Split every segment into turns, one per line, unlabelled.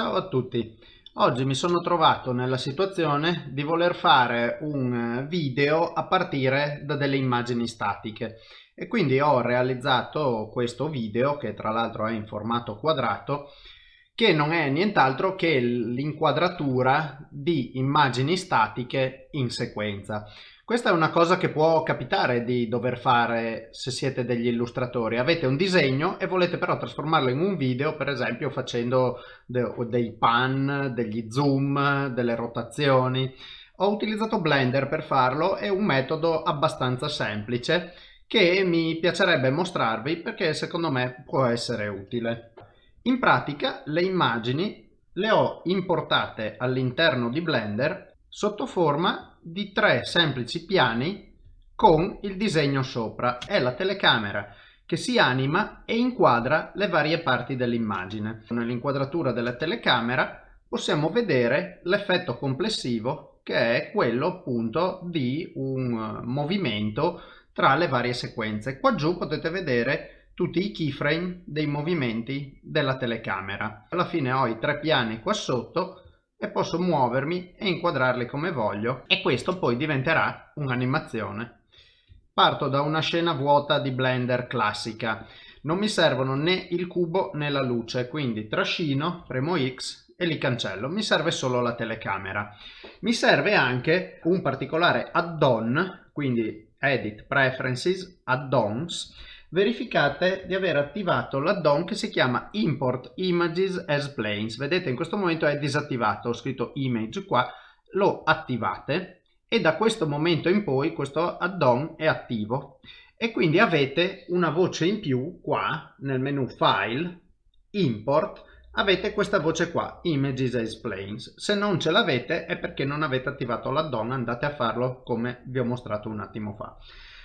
Ciao a tutti, oggi mi sono trovato nella situazione di voler fare un video a partire da delle immagini statiche. E quindi ho realizzato questo video che tra l'altro è in formato quadrato che non è nient'altro che l'inquadratura di immagini statiche in sequenza. Questa è una cosa che può capitare di dover fare se siete degli illustratori. Avete un disegno e volete però trasformarlo in un video, per esempio facendo de dei pan, degli zoom, delle rotazioni. Ho utilizzato Blender per farlo, è un metodo abbastanza semplice che mi piacerebbe mostrarvi perché secondo me può essere utile. In pratica le immagini le ho importate all'interno di Blender sotto forma di tre semplici piani con il disegno sopra. È la telecamera che si anima e inquadra le varie parti dell'immagine. Nell'inquadratura della telecamera possiamo vedere l'effetto complessivo che è quello appunto di un movimento tra le varie sequenze. Qua giù potete vedere tutti i keyframe dei movimenti della telecamera. Alla fine ho i tre piani qua sotto e posso muovermi e inquadrarli come voglio e questo poi diventerà un'animazione. Parto da una scena vuota di Blender classica. Non mi servono né il cubo né la luce, quindi trascino, premo X e li cancello. Mi serve solo la telecamera. Mi serve anche un particolare add-on, quindi Edit Preferences, Add-ons, verificate di aver attivato l'addon che si chiama Import Images as Planes. Vedete in questo momento è disattivato, ho scritto Image qua, lo attivate e da questo momento in poi questo addon è attivo e quindi avete una voce in più qua nel menu File, Import, avete questa voce qua, Images as Planes. Se non ce l'avete è perché non avete attivato l'addon, andate a farlo come vi ho mostrato un attimo fa.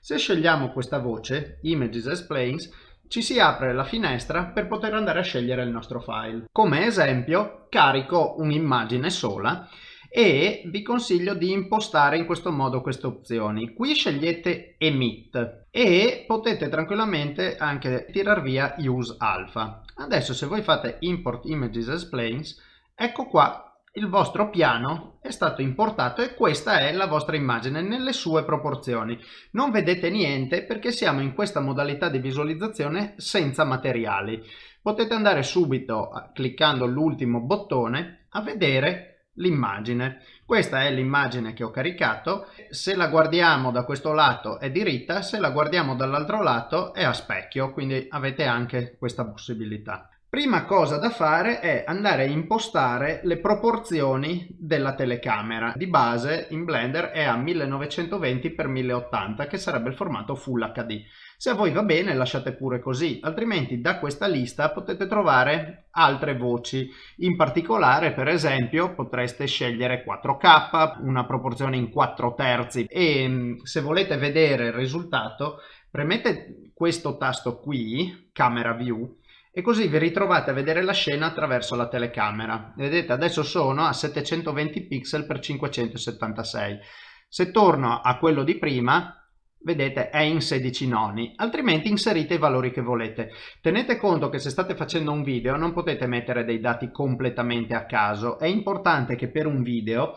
Se scegliamo questa voce, Images as Planes, ci si apre la finestra per poter andare a scegliere il nostro file. Come esempio carico un'immagine sola e vi consiglio di impostare in questo modo queste opzioni. Qui scegliete Emit e potete tranquillamente anche tirar via Use Alpha. Adesso se voi fate Import Images as Planes, ecco qua il vostro piano è stato importato e questa è la vostra immagine nelle sue proporzioni. Non vedete niente perché siamo in questa modalità di visualizzazione senza materiali. Potete andare subito, cliccando l'ultimo bottone, a vedere l'immagine. Questa è l'immagine che ho caricato. Se la guardiamo da questo lato è diritta, se la guardiamo dall'altro lato è a specchio, quindi avete anche questa possibilità. Prima cosa da fare è andare a impostare le proporzioni della telecamera. Di base in Blender è a 1920x1080 che sarebbe il formato Full HD. Se a voi va bene lasciate pure così, altrimenti da questa lista potete trovare altre voci. In particolare per esempio potreste scegliere 4K, una proporzione in 4 terzi e mm, se volete vedere il risultato premete questo tasto qui, Camera View, e così vi ritrovate a vedere la scena attraverso la telecamera. Vedete adesso sono a 720 pixel per 576. Se torno a quello di prima vedete è in 16 noni altrimenti inserite i valori che volete tenete conto che se state facendo un video non potete mettere dei dati completamente a caso è importante che per un video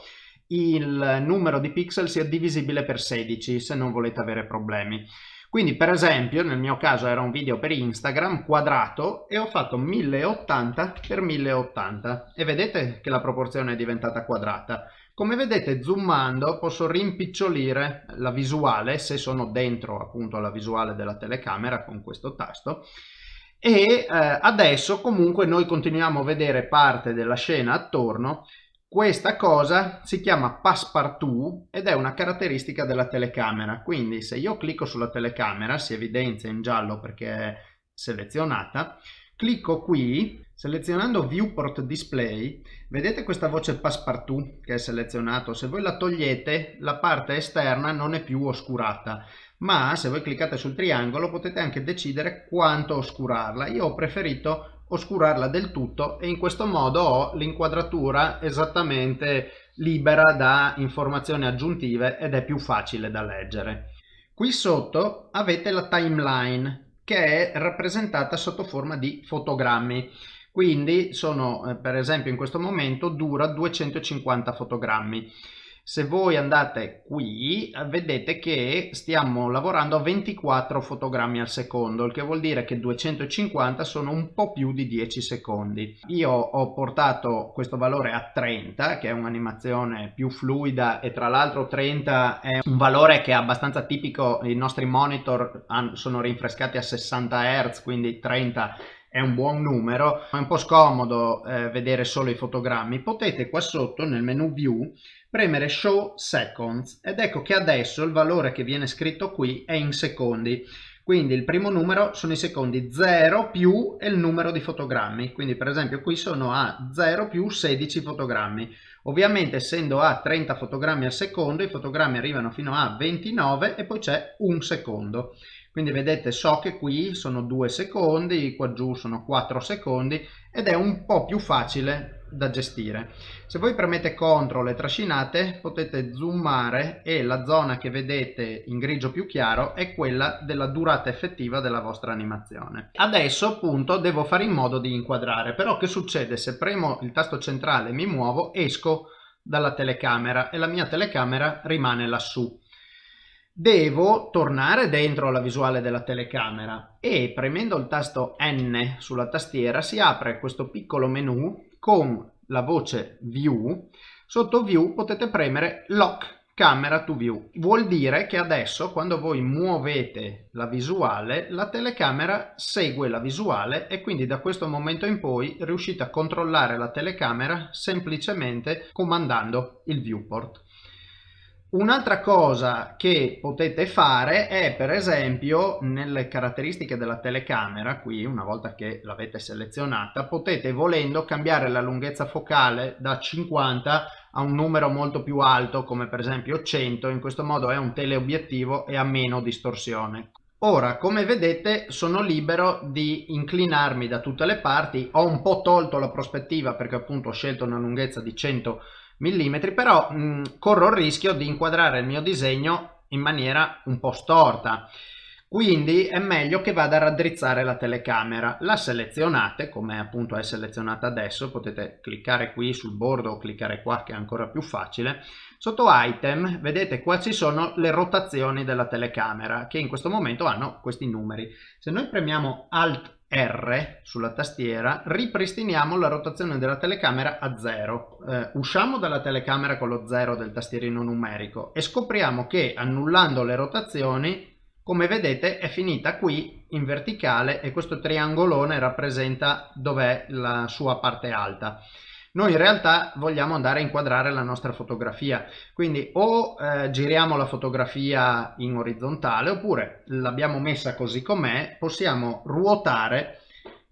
il numero di pixel sia divisibile per 16 se non volete avere problemi quindi per esempio nel mio caso era un video per Instagram quadrato e ho fatto 1080 x 1080 e vedete che la proporzione è diventata quadrata. Come vedete zoomando posso rimpicciolire la visuale se sono dentro appunto la visuale della telecamera con questo tasto e eh, adesso comunque noi continuiamo a vedere parte della scena attorno questa cosa si chiama passepartout ed è una caratteristica della telecamera, quindi se io clicco sulla telecamera, si evidenzia in giallo perché è selezionata, clicco qui, selezionando Viewport Display, vedete questa voce passepartout che è selezionato, se voi la togliete la parte esterna non è più oscurata, ma se voi cliccate sul triangolo potete anche decidere quanto oscurarla, io ho preferito oscurarla del tutto e in questo modo ho l'inquadratura esattamente libera da informazioni aggiuntive ed è più facile da leggere. Qui sotto avete la timeline che è rappresentata sotto forma di fotogrammi. quindi sono eh, per esempio in questo momento dura 250 fotogrammi se voi andate qui vedete che stiamo lavorando a 24 fotogrammi al secondo il che vuol dire che 250 sono un po' più di 10 secondi. Io ho portato questo valore a 30 che è un'animazione più fluida e tra l'altro 30 è un valore che è abbastanza tipico i nostri monitor sono rinfrescati a 60 Hz quindi 30 è un buon numero è un po' scomodo eh, vedere solo i fotogrammi. Potete qua sotto nel menu view premere show seconds ed ecco che adesso il valore che viene scritto qui è in secondi. Quindi il primo numero sono i secondi 0 più il numero di fotogrammi. Quindi per esempio qui sono a 0 più 16 fotogrammi. Ovviamente essendo a 30 fotogrammi al secondo i fotogrammi arrivano fino a 29 e poi c'è un secondo quindi vedete so che qui sono 2 secondi qua giù sono 4 secondi ed è un po' più facile da gestire. Se voi premete CTRL e trascinate potete zoomare e la zona che vedete in grigio più chiaro è quella della durata effettiva della vostra animazione. Adesso appunto devo fare in modo di inquadrare, però che succede se premo il tasto centrale e mi muovo esco dalla telecamera e la mia telecamera rimane lassù. Devo tornare dentro la visuale della telecamera e premendo il tasto N sulla tastiera si apre questo piccolo menu con la voce View, sotto View potete premere Lock Camera to View. Vuol dire che adesso quando voi muovete la visuale, la telecamera segue la visuale e quindi da questo momento in poi riuscite a controllare la telecamera semplicemente comandando il viewport. Un'altra cosa che potete fare è per esempio nelle caratteristiche della telecamera, qui una volta che l'avete selezionata, potete volendo cambiare la lunghezza focale da 50 a un numero molto più alto come per esempio 100, in questo modo è un teleobiettivo e ha meno distorsione. Ora, come vedete, sono libero di inclinarmi da tutte le parti, ho un po' tolto la prospettiva perché appunto ho scelto una lunghezza di 100 mm, però mh, corro il rischio di inquadrare il mio disegno in maniera un po' storta. Quindi è meglio che vada a raddrizzare la telecamera. La selezionate, come appunto è selezionata adesso, potete cliccare qui sul bordo o cliccare qua che è ancora più facile. Sotto item vedete qua ci sono le rotazioni della telecamera che in questo momento hanno questi numeri. Se noi premiamo Alt R sulla tastiera ripristiniamo la rotazione della telecamera a 0. Eh, usciamo dalla telecamera con lo 0 del tastierino numerico e scopriamo che annullando le rotazioni come vedete è finita qui in verticale e questo triangolone rappresenta dov'è la sua parte alta. Noi in realtà vogliamo andare a inquadrare la nostra fotografia, quindi o eh, giriamo la fotografia in orizzontale oppure l'abbiamo messa così com'è, possiamo ruotare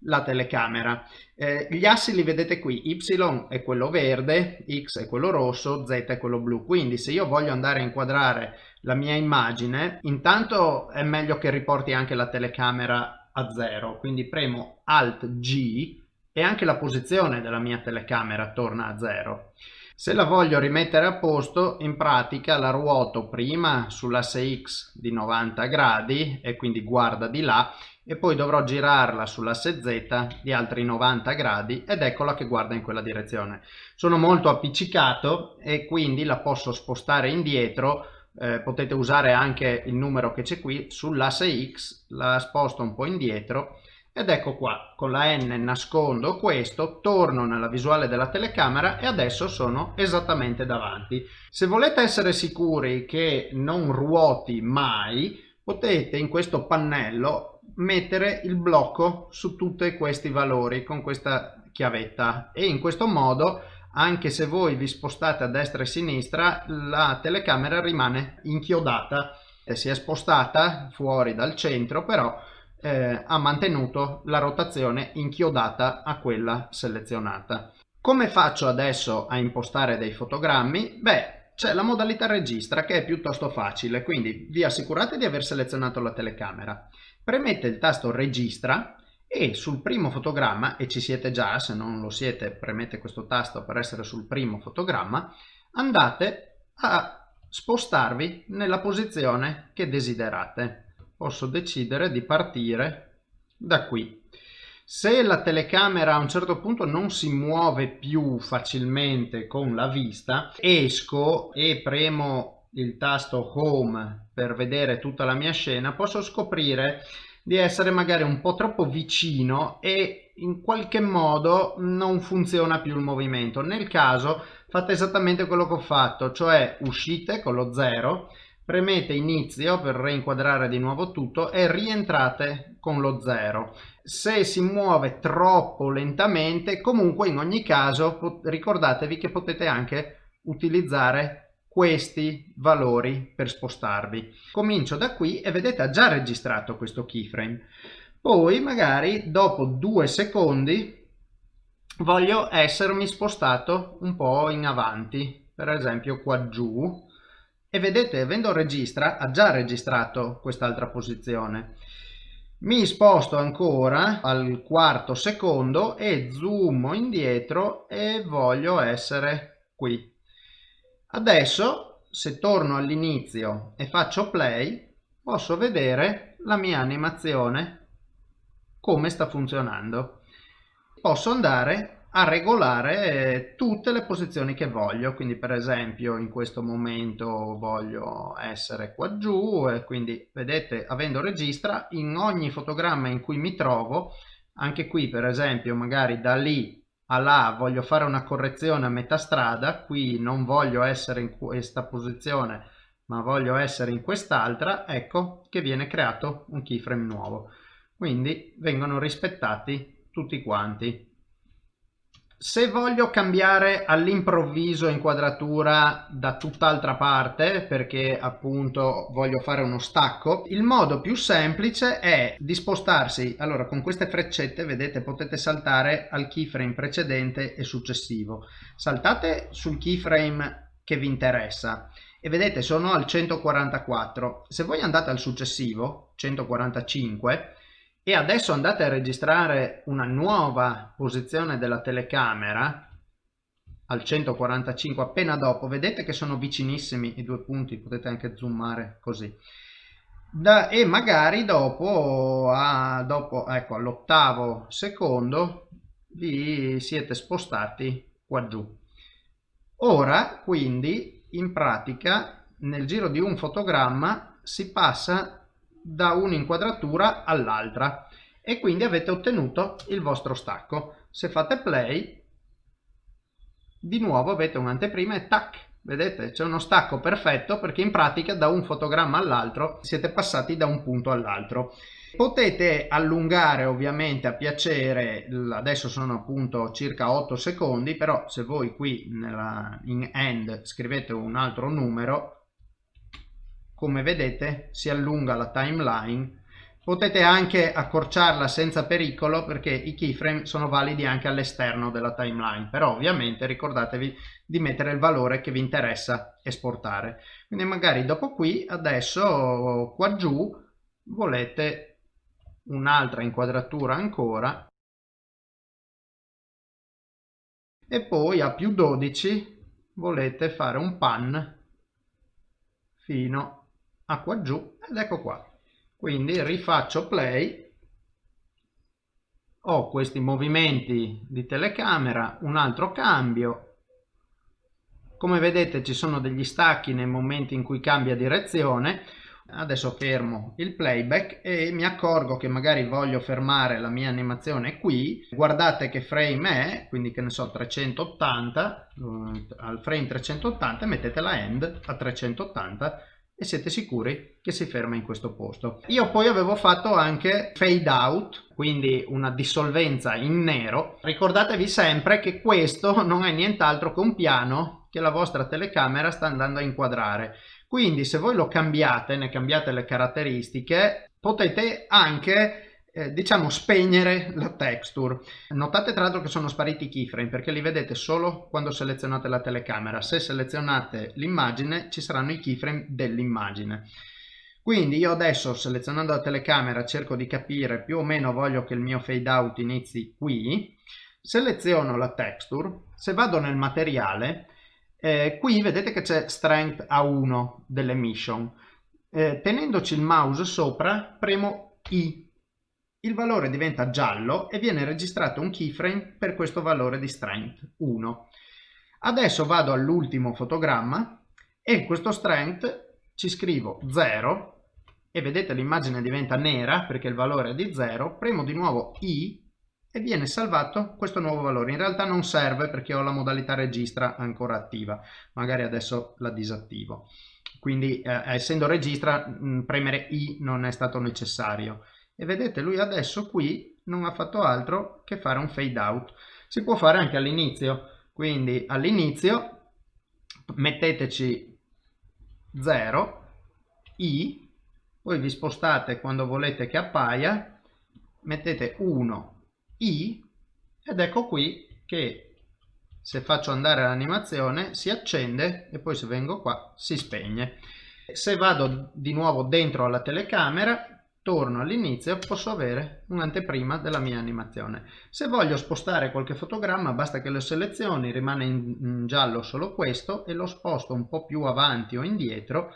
la telecamera. Eh, gli assi li vedete qui, Y è quello verde, X è quello rosso, Z è quello blu, quindi se io voglio andare a inquadrare la mia immagine, intanto è meglio che riporti anche la telecamera a zero, quindi premo Alt G e anche la posizione della mia telecamera torna a zero. Se la voglio rimettere a posto, in pratica la ruoto prima sull'asse X di 90 gradi e quindi guarda di là e poi dovrò girarla sull'asse Z di altri 90 gradi ed eccola che guarda in quella direzione. Sono molto appiccicato e quindi la posso spostare indietro, eh, potete usare anche il numero che c'è qui sull'asse X, la sposto un po' indietro ed ecco qua con la N nascondo questo torno nella visuale della telecamera e adesso sono esattamente davanti. Se volete essere sicuri che non ruoti mai potete in questo pannello mettere il blocco su tutti questi valori con questa chiavetta. E in questo modo anche se voi vi spostate a destra e a sinistra la telecamera rimane inchiodata. Si è spostata fuori dal centro però eh, ha mantenuto la rotazione inchiodata a quella selezionata. Come faccio adesso a impostare dei fotogrammi? Beh, c'è la modalità registra che è piuttosto facile, quindi vi assicurate di aver selezionato la telecamera. Premete il tasto registra e sul primo fotogramma, e ci siete già, se non lo siete premete questo tasto per essere sul primo fotogramma, andate a spostarvi nella posizione che desiderate posso decidere di partire da qui Se la telecamera a un certo punto non si muove più facilmente con la vista, esco e premo il tasto home per vedere tutta la mia scena, posso scoprire di essere magari un po' troppo vicino e in qualche modo non funziona più il movimento. Nel caso fate esattamente quello che ho fatto, cioè uscite con lo 0, premete inizio per reinquadrare di nuovo tutto e rientrate con lo 0. Se si muove troppo lentamente, comunque in ogni caso ricordatevi che potete anche utilizzare questi valori per spostarvi. Comincio da qui e vedete ha già registrato questo keyframe. Poi magari dopo due secondi voglio essermi spostato un po' in avanti, per esempio qua giù, e vedete avendo registra ha già registrato quest'altra posizione. Mi sposto ancora al quarto secondo e zoom indietro e voglio essere qui Adesso se torno all'inizio e faccio play posso vedere la mia animazione come sta funzionando. Posso andare a regolare tutte le posizioni che voglio quindi per esempio in questo momento voglio essere qua giù e quindi vedete avendo registra in ogni fotogramma in cui mi trovo anche qui per esempio magari da lì a là voglio fare una correzione a metà strada, qui non voglio essere in questa posizione ma voglio essere in quest'altra, ecco che viene creato un keyframe nuovo. Quindi vengono rispettati tutti quanti. Se voglio cambiare all'improvviso inquadratura da tutt'altra parte perché appunto voglio fare uno stacco, il modo più semplice è di spostarsi, allora con queste freccette vedete potete saltare al keyframe precedente e successivo. Saltate sul keyframe che vi interessa e vedete sono al 144. Se voi andate al successivo, 145, e adesso andate a registrare una nuova posizione della telecamera al 145 appena dopo. Vedete che sono vicinissimi i due punti potete anche zoomare così. Da, e magari dopo, a, dopo ecco all'ottavo secondo vi siete spostati qua giù ora quindi in pratica nel giro di un fotogramma si passa da un'inquadratura all'altra e quindi avete ottenuto il vostro stacco. Se fate play di nuovo avete un'anteprima e tac vedete c'è uno stacco perfetto perché in pratica da un fotogramma all'altro siete passati da un punto all'altro potete allungare ovviamente a piacere adesso sono appunto circa 8 secondi però se voi qui nella, in end scrivete un altro numero come vedete si allunga la timeline. Potete anche accorciarla senza pericolo perché i keyframe sono validi anche all'esterno della timeline. Però ovviamente ricordatevi di mettere il valore che vi interessa esportare. Quindi magari dopo qui adesso qua giù volete un'altra inquadratura ancora. E poi a più 12 volete fare un pan fino a giù ed ecco qua. Quindi rifaccio play ho questi movimenti di telecamera un altro cambio. Come vedete ci sono degli stacchi nei momenti in cui cambia direzione. Adesso fermo il playback e mi accorgo che magari voglio fermare la mia animazione qui. Guardate che frame è quindi che ne so 380 eh, al frame 380 mettete la end a 380 e siete sicuri che si ferma in questo posto. Io poi avevo fatto anche fade out, quindi una dissolvenza in nero. Ricordatevi sempre che questo non è nient'altro che un piano che la vostra telecamera sta andando a inquadrare. Quindi se voi lo cambiate, ne cambiate le caratteristiche, potete anche eh, diciamo spegnere la texture. Notate tra l'altro che sono spariti i keyframe perché li vedete solo quando selezionate la telecamera. Se selezionate l'immagine ci saranno i keyframe dell'immagine. Quindi io adesso selezionando la telecamera cerco di capire più o meno voglio che il mio fade out inizi qui. Seleziono la texture. Se vado nel materiale eh, qui vedete che c'è strength a1 dell'emission eh, tenendoci il mouse sopra premo i il valore diventa giallo e viene registrato un keyframe per questo valore di strength 1. Adesso vado all'ultimo fotogramma e in questo strength ci scrivo 0 e vedete l'immagine diventa nera perché il valore è di 0, premo di nuovo I e viene salvato questo nuovo valore. In realtà non serve perché ho la modalità registra ancora attiva, magari adesso la disattivo. Quindi eh, essendo registra mh, premere I non è stato necessario e vedete lui adesso qui non ha fatto altro che fare un fade out. Si può fare anche all'inizio. Quindi all'inizio metteteci 0 i poi vi spostate quando volete che appaia mettete 1 i ed ecco qui che se faccio andare l'animazione si accende e poi se vengo qua si spegne. Se vado di nuovo dentro alla telecamera torno all'inizio posso avere un'anteprima della mia animazione. Se voglio spostare qualche fotogramma basta che lo selezioni rimane in giallo solo questo e lo sposto un po' più avanti o indietro.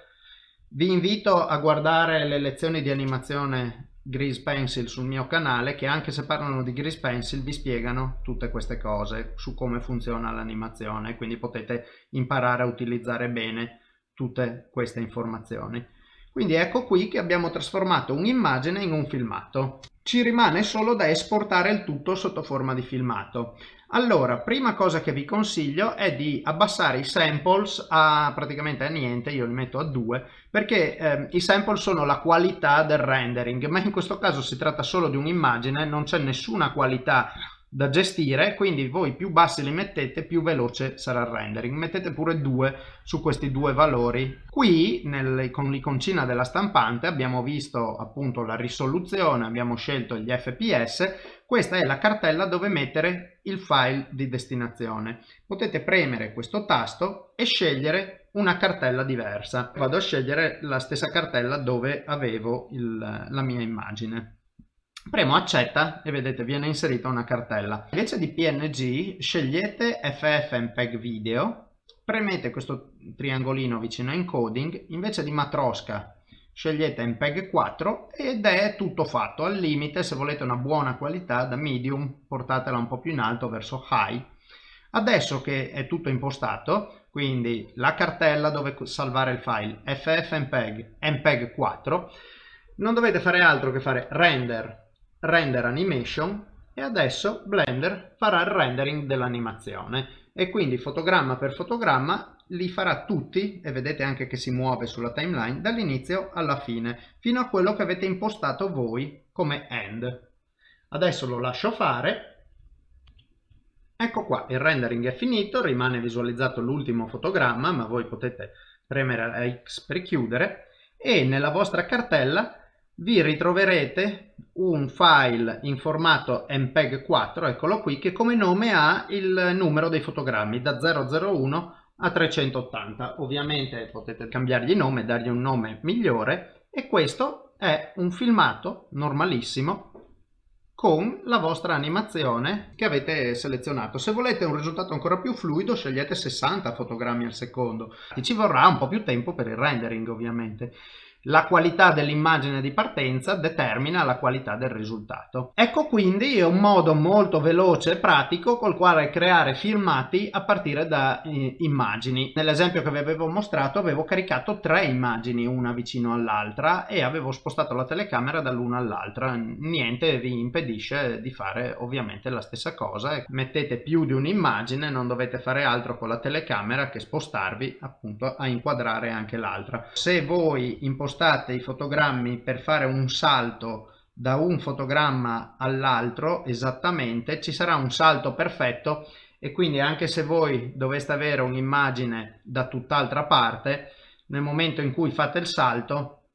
Vi invito a guardare le lezioni di animazione Grease Pencil sul mio canale che anche se parlano di Grease Pencil vi spiegano tutte queste cose su come funziona l'animazione quindi potete imparare a utilizzare bene tutte queste informazioni quindi ecco qui che abbiamo trasformato un'immagine in un filmato. Ci rimane solo da esportare il tutto sotto forma di filmato. Allora, prima cosa che vi consiglio è di abbassare i samples a praticamente a niente, io li metto a 2, perché eh, i sample sono la qualità del rendering, ma in questo caso si tratta solo di un'immagine, non c'è nessuna qualità da gestire quindi voi più bassi li mettete più veloce sarà il rendering. Mettete pure due su questi due valori. Qui nel, con l'iconcina della stampante abbiamo visto appunto la risoluzione abbiamo scelto gli fps questa è la cartella dove mettere il file di destinazione. Potete premere questo tasto e scegliere una cartella diversa. Vado a scegliere la stessa cartella dove avevo il, la mia immagine Premo accetta e vedete viene inserita una cartella. Invece di PNG scegliete FFmpeg video, premete questo triangolino vicino a encoding, invece di matrosca scegliete MPEG 4 ed è tutto fatto. Al limite se volete una buona qualità da medium portatela un po' più in alto verso high. Adesso che è tutto impostato, quindi la cartella dove salvare il file FFmpeg MPEG 4, non dovete fare altro che fare render render animation e adesso Blender farà il rendering dell'animazione e quindi fotogramma per fotogramma li farà tutti e vedete anche che si muove sulla timeline dall'inizio alla fine fino a quello che avete impostato voi come end. Adesso lo lascio fare. Ecco qua, il rendering è finito, rimane visualizzato l'ultimo fotogramma, ma voi potete premere la X per chiudere e nella vostra cartella vi ritroverete un file in formato MPEG 4, eccolo qui, che come nome ha il numero dei fotogrammi da 001 a 380. Ovviamente potete cambiargli nome, dargli un nome migliore e questo è un filmato normalissimo con la vostra animazione che avete selezionato. Se volete un risultato ancora più fluido scegliete 60 fotogrammi al secondo. Ci vorrà un po' più tempo per il rendering ovviamente la qualità dell'immagine di partenza determina la qualità del risultato. Ecco quindi un modo molto veloce e pratico col quale creare filmati a partire da eh, immagini. Nell'esempio che vi avevo mostrato avevo caricato tre immagini una vicino all'altra e avevo spostato la telecamera dall'una all'altra. Niente vi impedisce di fare ovviamente la stessa cosa. Mettete più di un'immagine, non dovete fare altro con la telecamera che spostarvi appunto a inquadrare anche l'altra. Se voi impostate spostate i fotogrammi per fare un salto da un fotogramma all'altro esattamente ci sarà un salto perfetto e quindi anche se voi doveste avere un'immagine da tutt'altra parte nel momento in cui fate il salto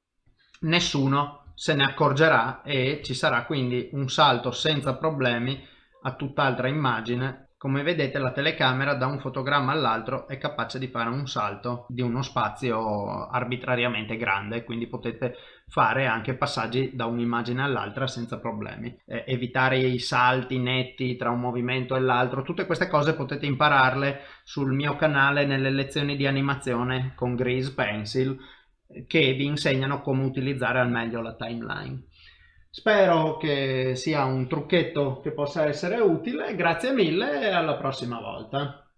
nessuno se ne accorgerà e ci sarà quindi un salto senza problemi a tutt'altra immagine come vedete la telecamera da un fotogramma all'altro è capace di fare un salto di uno spazio arbitrariamente grande, quindi potete fare anche passaggi da un'immagine all'altra senza problemi. Eh, evitare i salti netti tra un movimento e l'altro, tutte queste cose potete impararle sul mio canale nelle lezioni di animazione con Grease Pencil che vi insegnano come utilizzare al meglio la timeline. Spero che sia un trucchetto che possa essere utile, grazie mille e alla prossima volta.